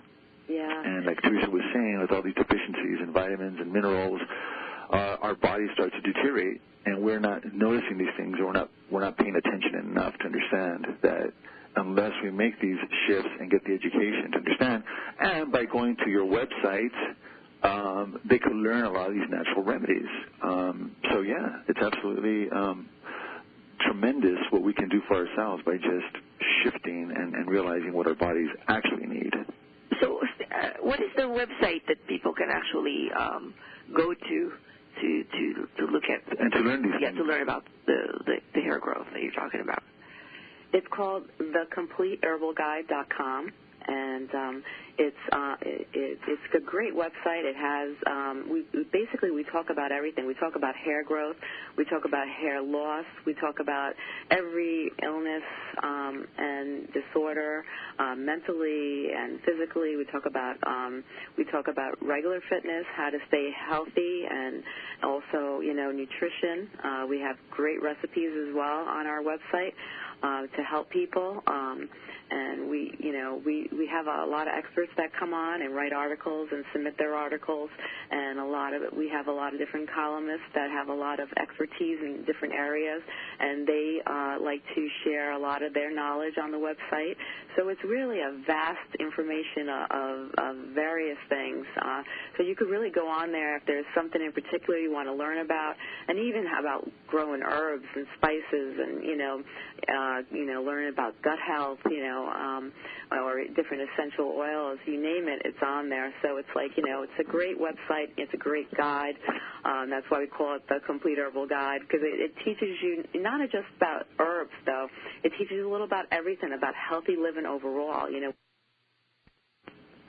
Yeah. And like Teresa was saying, with all these deficiencies in vitamins and minerals, uh, our bodies start to deteriorate, and we're not noticing these things, or we're not we're not paying attention enough to understand that unless we make these shifts and get the education to understand, and by going to your website, um, they could learn a lot of these natural remedies. Um, so yeah, it's absolutely um, tremendous what we can do for ourselves by just shifting and, and realizing what our bodies actually need. So, uh, what is the website that people can actually um, go to to to to look at And to learn these yeah things. to learn about the, the the hair growth that you're talking about? It's called thecompleteherbalguide.com, and um, it's uh, it, it, it's a great website. It has um, we basically we talk about everything. We talk about hair growth, we talk about hair loss, we talk about every illness um, and disorder, um, mentally and physically. We talk about um, we talk about regular fitness, how to stay healthy, and also you know nutrition. Uh, we have great recipes as well on our website uh, to help people. Um, and we, you know, we, we have a lot of experts that come on and write articles and submit their articles, and a lot of it. We have a lot of different columnists that have a lot of expertise in different areas, and they uh, like to share a lot of their knowledge on the website. So it's really a vast information of, of various things. Uh, so you could really go on there if there's something in particular you want to learn about, and even about growing herbs and spices, and you know, uh, you know, learn about gut health, you know, um, or different essential oils, you name it, it's on there. So it's like, you know, it's a great website, it's a great guide. Um, that's why we call it the Complete Herbal Guide because it, it teaches you not just about herbs, though. It teaches you a little about everything, about healthy living overall. You know,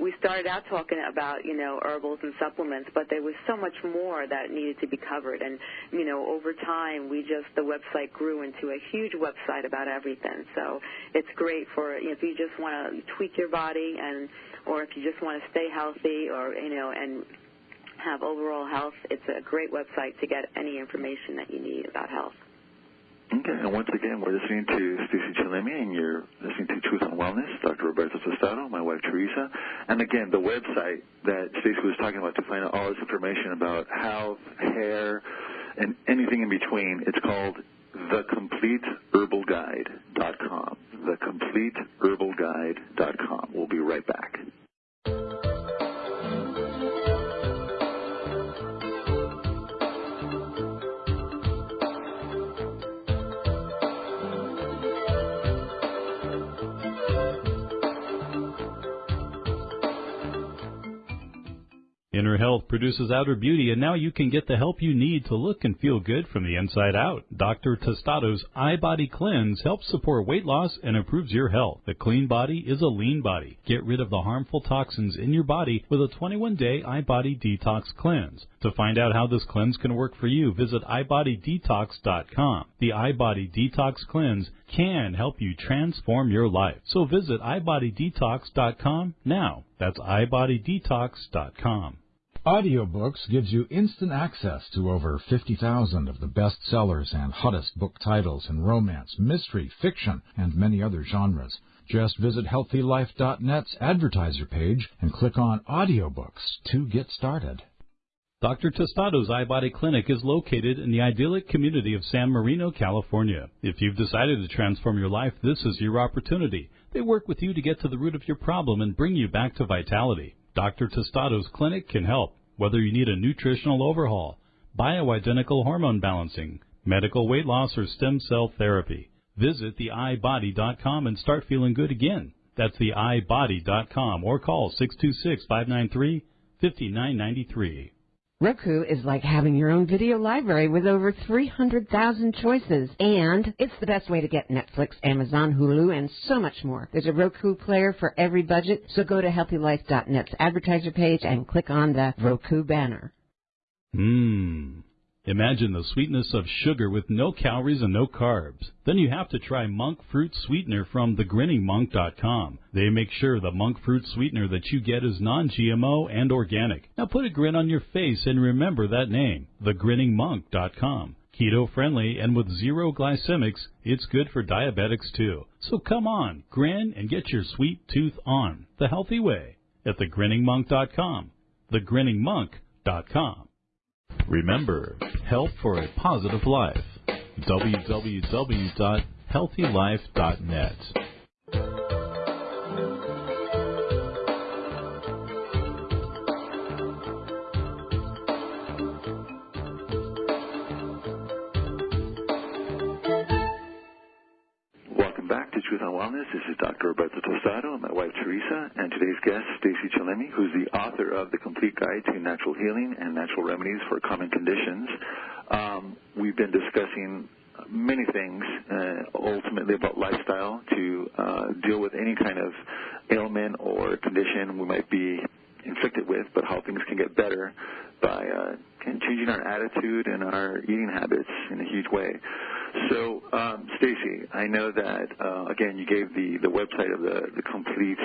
we started out talking about you know herbals and supplements, but there was so much more that needed to be covered. And you know, over time, we just the website grew into a huge website about everything. So it's great for you know, if you just want to tweak your body and or if you just want to stay healthy or you know and have overall health, it's a great website to get any information that you need about health. Okay, and once again, we're listening to Stacy Chillemi, and you're listening to Truth on Wellness, Dr. Roberto Tostado, my wife Teresa. And again, the website that Stacy was talking about to find out all this information about health, hair, and anything in between, it's called thecompleteherbalguide.com. Thecompleteherbalguide.com. We'll be right back. Inner health produces outer beauty, and now you can get the help you need to look and feel good from the inside out. Dr. Tostado's iBody Cleanse helps support weight loss and improves your health. The clean body is a lean body. Get rid of the harmful toxins in your body with a 21-day iBody Detox Cleanse. To find out how this cleanse can work for you, visit ibodydetox.com. The iBody Detox Cleanse can help you transform your life. So visit ibodydetox.com now. That's ibodydetox.com. Audiobooks gives you instant access to over 50,000 of the best sellers and hottest book titles in romance, mystery, fiction, and many other genres. Just visit HealthyLife.net's advertiser page and click on Audiobooks to get started. Dr. Tostado's iBody Clinic is located in the idyllic community of San Marino, California. If you've decided to transform your life, this is your opportunity. They work with you to get to the root of your problem and bring you back to vitality. Dr. Tostado's clinic can help, whether you need a nutritional overhaul, bioidentical hormone balancing, medical weight loss, or stem cell therapy. Visit theibody.com and start feeling good again. That's theibody.com or call 626 593 5993. Roku is like having your own video library with over 300,000 choices. And it's the best way to get Netflix, Amazon, Hulu, and so much more. There's a Roku player for every budget, so go to HealthyLife.net's advertiser page and click on the Roku banner. Mmm. Imagine the sweetness of sugar with no calories and no carbs. Then you have to try monk fruit sweetener from thegrinningmonk.com. They make sure the monk fruit sweetener that you get is non-GMO and organic. Now put a grin on your face and remember that name, thegrinningmonk.com. Keto friendly and with zero glycemics, it's good for diabetics too. So come on, grin and get your sweet tooth on the healthy way at thegrinningmonk.com. Thegrinningmonk.com. Remember, help for a positive life. www.healthylife.net. Truth on Wellness. This is Dr. Roberto Tostado and my wife Teresa, and today's guest, Stacy Chillemi, who's the author of The Complete Guide to Natural Healing and Natural Remedies for Common Conditions. Um, we've been discussing many things, uh, ultimately about lifestyle to uh, deal with any kind of ailment or condition we might be inflicted with, but how things can get better by uh, changing our attitude and our eating habits in a huge way. So, um, Stacy, I know that uh, again you gave the the website of the the complete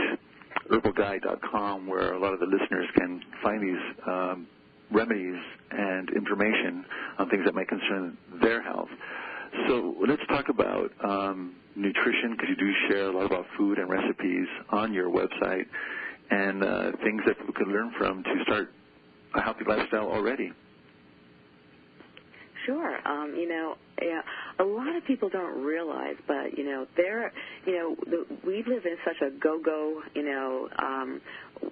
herbalguide.com where a lot of the listeners can find these um, remedies and information on things that might concern their health. So let's talk about um, nutrition because you do share a lot about food and recipes on your website and uh, things that people can learn from to start a healthy lifestyle already. Sure. Um, you know, yeah, a lot of people don't realize, but you know, there, you know, the, we live in such a go-go, you know, um,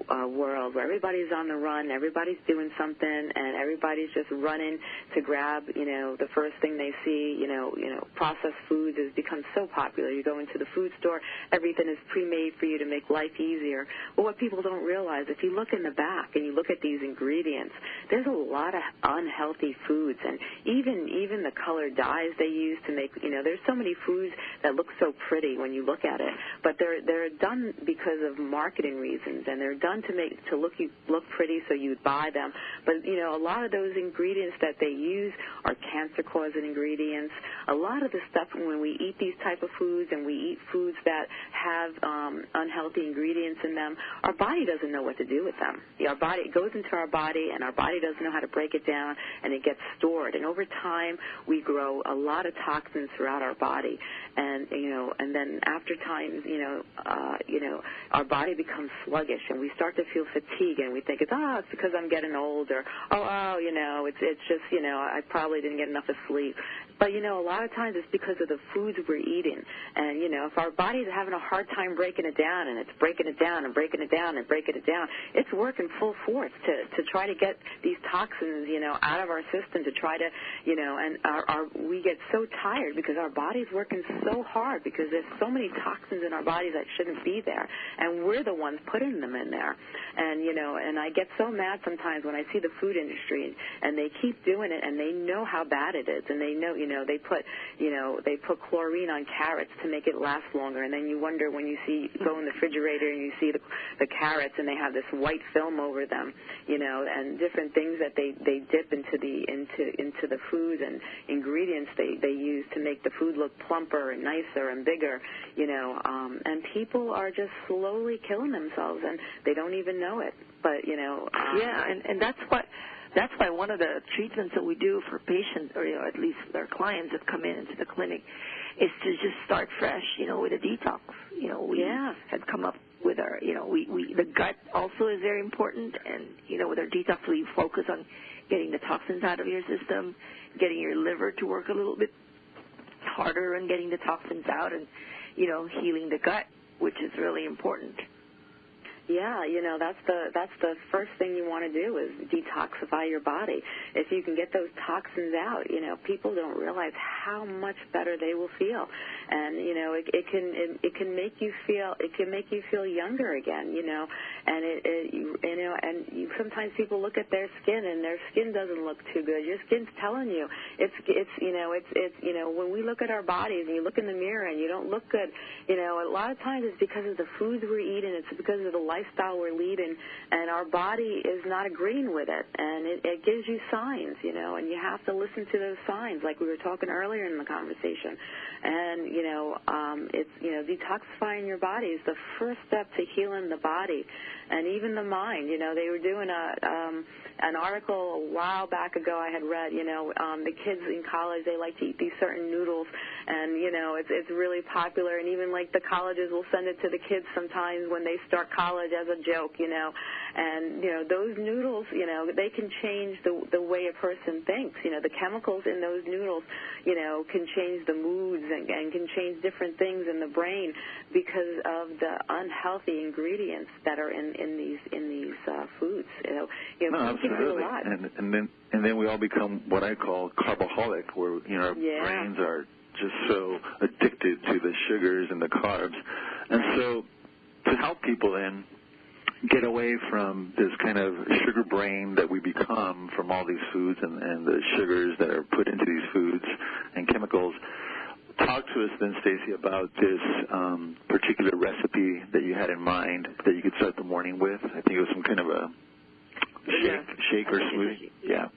uh, world where everybody's on the run, everybody's doing something, and everybody's just running to grab, you know, the first thing they see. You know, you know, processed foods has become so popular. You go into the food store, everything is pre-made for you to make life easier. But what people don't realize, if you look in the back and you look at these ingredients, there's a lot of unhealthy foods, and even even the color dyes they use to make, you know, there's so many foods that look so pretty when you look at it, but they're they're done because of marketing reasons, and they're done to make to look you look pretty so you'd buy them. But you know, a lot of those ingredients that they use are cancer-causing ingredients. A lot of the stuff when we eat these type of foods and we eat foods that have um, unhealthy ingredients in them, our body doesn't know what to do with them. Our body it goes into our body, and our body doesn't know how to break it down, and it gets stored. And over time, we grow a lot of toxins throughout our body, and you know, and then after time, you know, uh, you know, our body becomes sluggish, and we start to feel fatigue, and we think it's oh, it's because I'm getting old, or oh, oh, you know, it's it's just you know, I probably didn't get enough of sleep. But you know, a lot of times it's because of the foods we're eating. And you know, if our are having a hard time breaking it down, and it's breaking it down and breaking it down and breaking it down, it's working full force to to try to get these toxins, you know, out of our system to try to, you know, and our, our we get so tired because our body's working so hard because there's so many toxins in our bodies that shouldn't be there, and we're the ones putting them in there. And you know, and I get so mad sometimes when I see the food industry and they keep doing it and they know how bad it is and they know, you know, they put, you know, they put chlorine on carrots to make it last longer and then you wonder when you see go in the refrigerator and you see the the carrots and they have this white film over them, you know, and different things that they they dip into the into into the food and ingredients they they use to make the food look plumper and nicer and bigger, you know, um and people are just slowly killing themselves and they don't even know it. But, you know, um, yeah, and and that's what that's why one of the treatments that we do for patients, or you know, at least our clients that come in into the clinic, is to just start fresh, you know, with a detox. You know, we yeah. have come up with our, you know, we, we the gut also is very important, and you know, with our detox, we focus on getting the toxins out of your system, getting your liver to work a little bit harder, and getting the toxins out, and you know, healing the gut, which is really important. Yeah, you know that's the that's the first thing you want to do is detoxify your body. If you can get those toxins out, you know people don't realize how much better they will feel, and you know it, it can it, it can make you feel it can make you feel younger again. You know, and it, it you, you know and you, sometimes people look at their skin and their skin doesn't look too good. Your skin's telling you it's it's you know it's it's you know when we look at our bodies and you look in the mirror and you don't look good, you know a lot of times it's because of the foods we're eating. It's because of the lifestyle we're leading, and our body is not agreeing with it, and it, it gives you signs, you know, and you have to listen to those signs, like we were talking earlier in the conversation. And you know, um, it's you know, detoxifying your body is the first step to healing the body, and even the mind. You know, they were doing a um, an article a while back ago I had read. You know, um, the kids in college they like to eat these certain noodles, and you know, it's it's really popular, and even like the colleges will send it to the kids sometimes when they start college as a joke, you know. And you know, those noodles, you know, they can change the the way a person thinks. You know, the chemicals in those noodles, you know, can change the moods and, and can change different things in the brain because of the unhealthy ingredients that are in in these in these uh, foods. You know, you know, no, absolutely. And, and then and then we all become what I call carboholic, where you know our yeah. brains are just so addicted to the sugars and the carbs, and so to help people then get away from this kind of sugar brain that we become from all these foods and, and the sugars that are put into these foods and chemicals. Talk to us then, Stacy, about this um, particular recipe that you had in mind that you could start the morning with. I think it was some kind of a shake, Yeah. shake or smoothie. Yeah.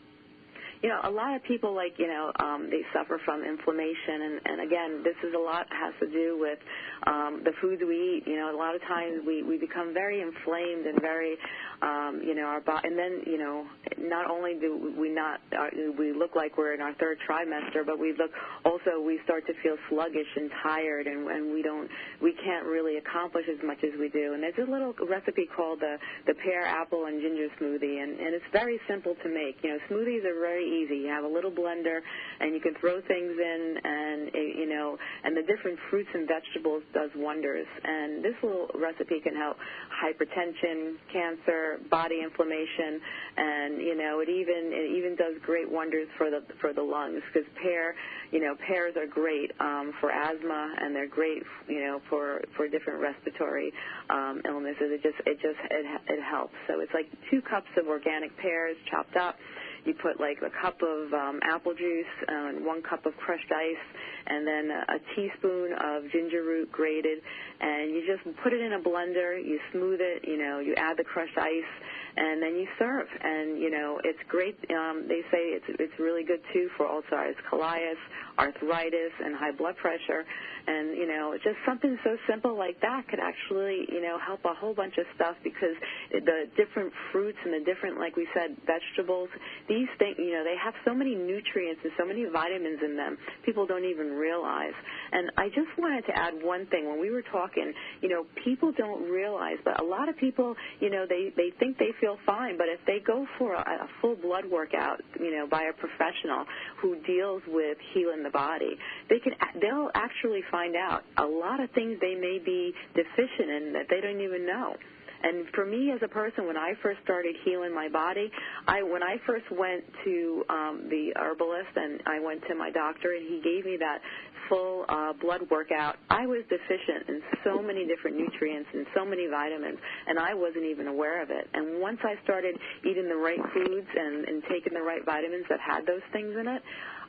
You know, a lot of people like, you know, um, they suffer from inflammation, and, and again, this is a lot has to do with um, the foods we eat. You know, a lot of times we we become very inflamed and very, um, you know, our body, and then you know, not only do we not uh, we look like we're in our third trimester, but we look also we start to feel sluggish and tired, and, and we don't we can't really accomplish as much as we do. And there's a little recipe called the the pear, apple, and ginger smoothie, and, and it's very simple to make. You know, smoothies are very easy. You have a little blender, and you can throw things in, and you know, and the different fruits and vegetables does wonders. And this little recipe can help hypertension, cancer, body inflammation, and you know, it even it even does great wonders for the for the lungs because pear, you know, pears are great um, for asthma, and they're great, you know, for for different respiratory um, illnesses. It just it just it it helps. So it's like two cups of organic pears chopped up you put like a cup of um, apple juice and one cup of crushed ice and then a, teaspoon of ginger root grated. And you just put it in a blender you smooth it you know you add the crushed ice and then you serve. And you know it's great um, they say it's it's really good too for ulcerative colitis arthritis and high blood pressure and you know just something so simple like that could actually you know help a whole bunch of stuff because the different fruits and the different like we said vegetables these things, you know, they have so many nutrients and so many vitamins in them, people don't even realize. And I just wanted to add one thing. When we were talking, you know, people don't realize, but a lot of people, you know, they they think they feel fine, but if they go for a, a full blood workout, you know, by a professional who deals with healing the body, they can they'll actually find out a lot of things they may be deficient in that they don't even know. And for me as a person, when I first started healing my body, I when I first went to um, the herbalist and I went to my doctor and he gave me that full uh, blood workout, I was deficient in so many different nutrients and so many vitamins, and I wasn't even aware of it. And once I started eating the right foods and, and taking the right vitamins that had those things in it,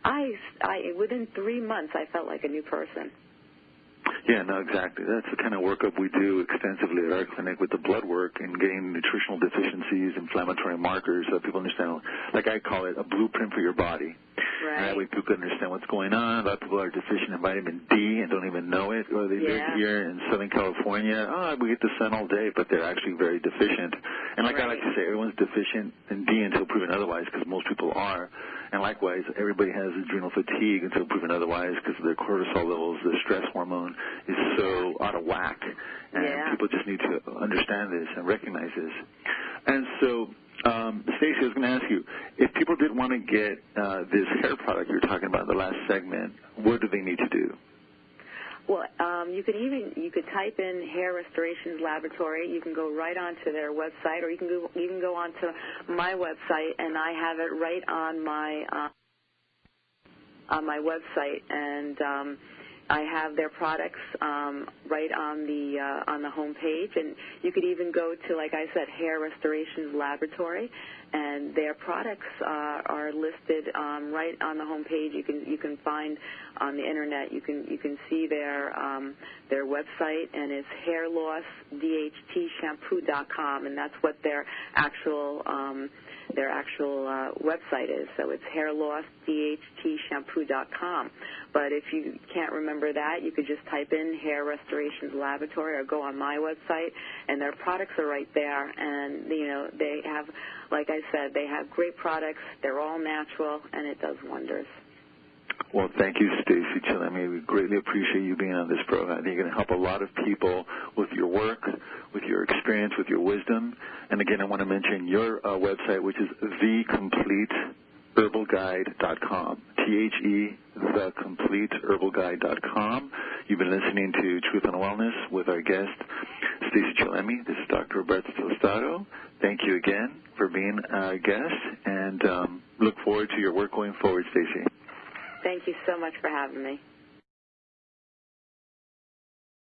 I, I within three months I felt like a new person. Yeah, no, exactly. That's the kind of workup we do extensively at our clinic with the blood work and getting nutritional deficiencies, inflammatory markers, so people understand. Like I call it a blueprint for your body. Right. And that way people can understand what's going on. A lot of people are deficient in vitamin D and don't even know it, or they yeah. live here in Southern California. Oh, we get the sun all day, but they're actually very deficient. And like right. I like to say, everyone's deficient in D until proven otherwise, because most people are. And likewise, everybody has adrenal fatigue until proven otherwise because their cortisol levels, their stress hormone is so out of whack. And yeah. people just need to understand this and recognize this. And so, um, Stacy, I was going to ask you, if people did want to get uh, this hair product you were talking about in the last segment, what do they need to do? Well, um, you can even you could type in Hair Restorations Laboratory. You can go right onto their website, or you can go you can go onto my website, and I have it right on my uh, on my website, and um, I have their products um, right on the uh, on the home page, and you could even go to, like I said, Hair Restorations Laboratory, and their products uh, are listed um, right on the home page. You can you can find on the internet. You can you can see their um, their website, and it's hairlossdhtshampoo.com, and that's what their actual um, their actual uh, website is. So it's hairlossdhtshampoo.com. But if you can't remember that, you could just type in Hair Restorations Laboratory or go on my website, and their products are right there. And you know they have, like I said, they have great products. They're all natural, and it does wonders. Well, thank you, Stacy Chillemi. We greatly appreciate you being on this program. I think you're going to help a lot of people with your work, with your experience, with your wisdom. And again, I want to mention your uh, website, which is thecompleteherbalguide.com. T-H-E, thecompleteherbalguide.com. You've been listening to Truth on Wellness with our guest, Stacy Chillemi. This is Dr. Roberto Tostado. Thank you again for being a guest, and um, look forward to your work going forward, Stacy. Thank you so much for having me.